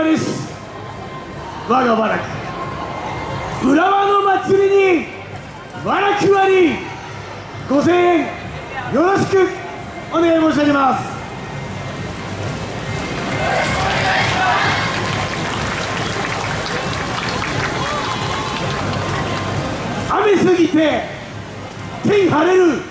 様です。我がわ和楽浦和の祭りにわら楽わりご声援よろしくお願い申し上げます。雨すぎて天晴れる。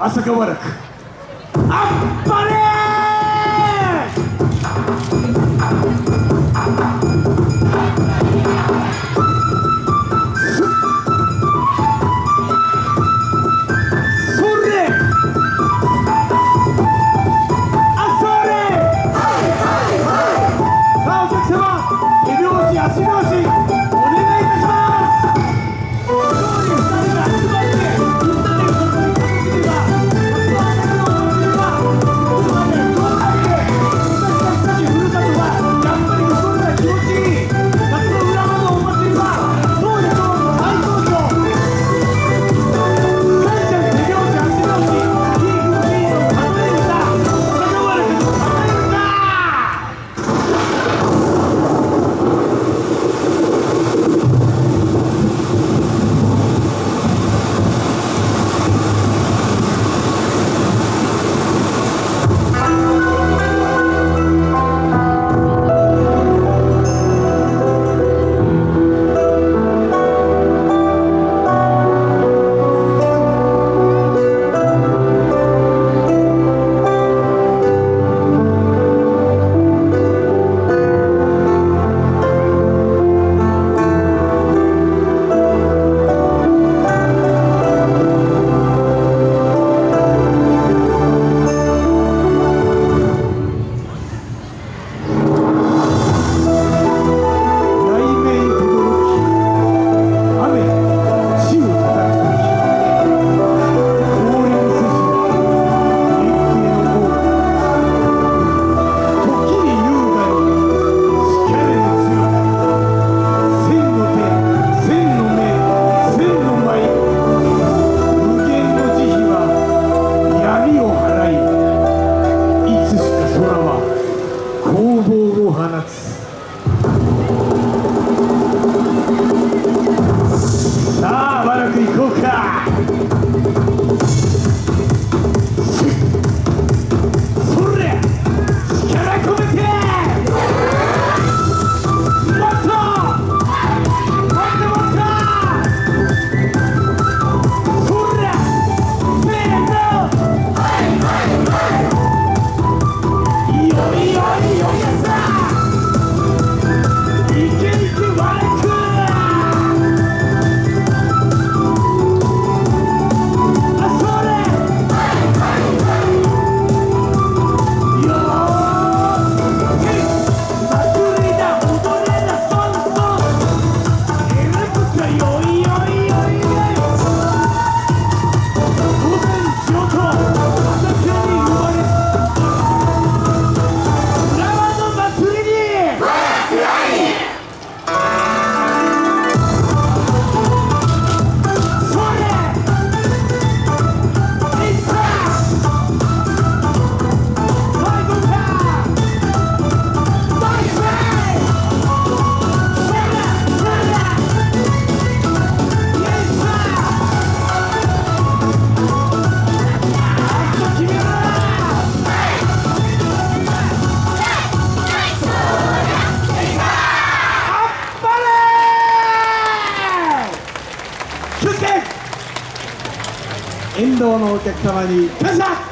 Acha que é o Barak? 放つ沿道のお客様に感謝